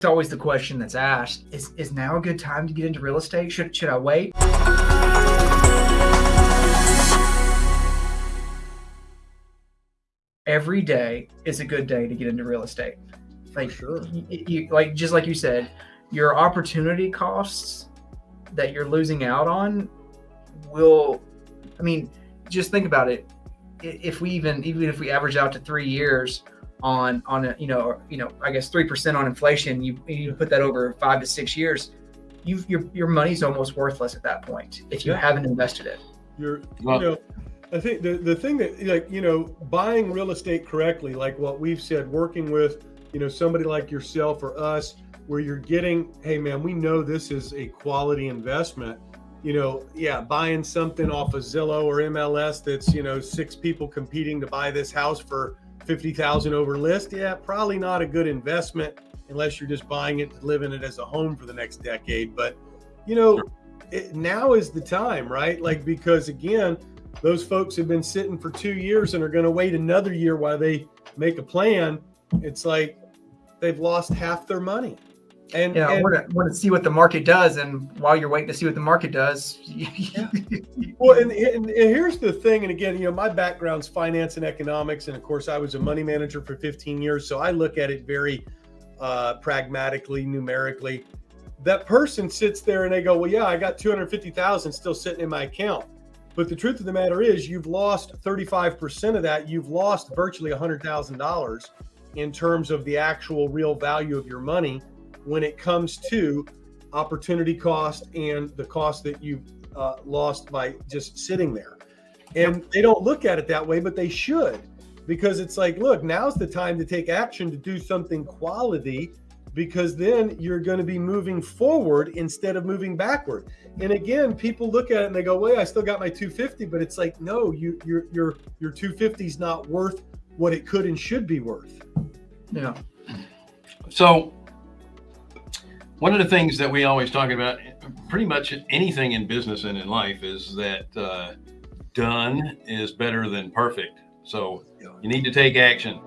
It's always the question that's asked: Is is now a good time to get into real estate? Should should I wait? Every day is a good day to get into real estate. Like sure. you, like just like you said, your opportunity costs that you're losing out on will. I mean, just think about it. If we even even if we average out to three years on on a you know you know I guess three percent on inflation, you you put that over five to six years, you your your money's almost worthless at that point if you Yeah. haven't invested it. You're, Well- you know, I think the, the thing that like, you know, buying real estate correctly, like what we've said, working with, you know, somebody like yourself or us, where you're getting, hey man, we know this is a quality investment. You know, yeah, buying something off of Zillow or MLS that's, you know, six people competing to buy this house for 50,000 over list. Yeah, probably not a good investment unless you're just buying it, live in it as a home for the next decade. But, you know, it, now is the time, right? Like, because again, those folks have been sitting for two years and are going to wait another year while they make a plan. It's like they've lost half their money. And, Yeah, and we're gonna, we're gonna see what the market does, and while you're waiting to see what the market does, Well, and, and, and here's the thing, and again, you know, my background's finance and economics, and of course, I was a money manager for 15 years, so I look at it very uh, pragmatically, numerically. That person sits there and they go, "Well, yeah, I got 250,000 still sitting in my account," but the truth of the matter is, you've lost 35% of that. You've lost virtually $100,000 in terms of the actual real value of your money when it comes to opportunity cost and the cost that you've uh, lost by just sitting there. And they don't look at it that way, but they should, because it's like, look, now's the time to take action to do something quality, because then you're going to be moving forward instead of moving backward. And again, people look at it and they go, "Wait, I still got my 250," but it's like, no, you your your your 250 is not worth what it could and should be worth. yeah, So, one of the things that we always talk about, pretty much anything in business and in life, is that uh, done is better than perfect. So, you need to take action.